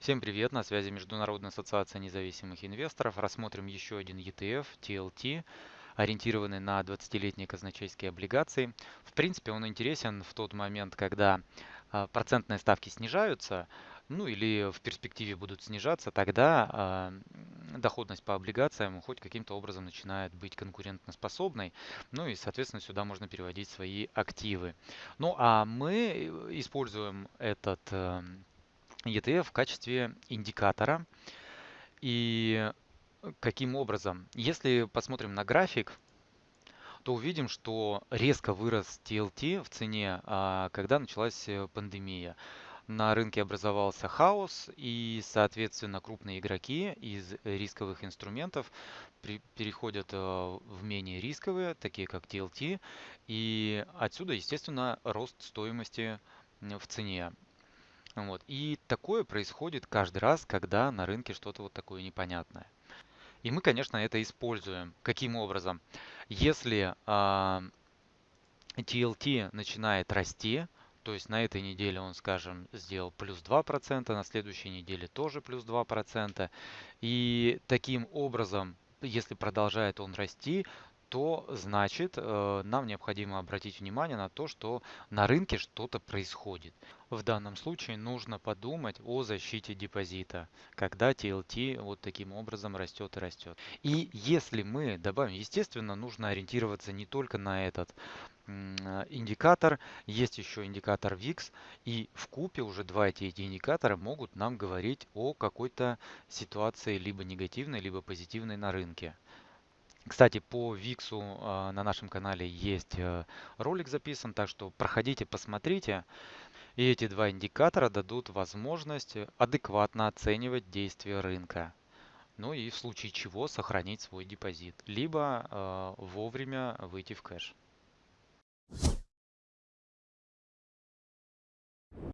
Всем привет, на связи Международная ассоциация независимых инвесторов. Рассмотрим еще один ETF, TLT, ориентированный на 20-летние казначейские облигации. В принципе, он интересен в тот момент, когда а, процентные ставки снижаются, ну или в перспективе будут снижаться, тогда а, доходность по облигациям хоть каким-то образом начинает быть конкурентоспособной. Ну и, соответственно, сюда можно переводить свои активы. Ну а мы используем этот эм, ETF в качестве индикатора. И каким образом? Если посмотрим на график, то увидим, что резко вырос TLT в цене, а, когда началась э, пандемия. На рынке образовался хаос, и, соответственно, крупные игроки из рисковых инструментов переходят э, в менее рисковые, такие как TLT, и отсюда, естественно, рост стоимости в цене. Вот. И такое происходит каждый раз, когда на рынке что-то вот такое непонятное. И мы, конечно, это используем. Каким образом? Если а, TLT начинает расти, то есть на этой неделе он, скажем, сделал плюс 2%, на следующей неделе тоже плюс 2%. И таким образом, если продолжает он расти, то значит э, нам необходимо обратить внимание на то, что на рынке что-то происходит. В данном случае нужно подумать о защите депозита, когда TLT вот таким образом растет и растет. И если мы добавим, естественно, нужно ориентироваться не только на этот индикатор, есть еще индикатор VIX, и в купе уже два эти индикатора могут нам говорить о какой-то ситуации либо негативной, либо позитивной на рынке. Кстати, по Виксу а, на нашем канале есть э, ролик записан, так что проходите, посмотрите. И эти два индикатора дадут возможность адекватно оценивать действия рынка. Ну и в случае чего сохранить свой депозит, либо э, вовремя выйти в кэш.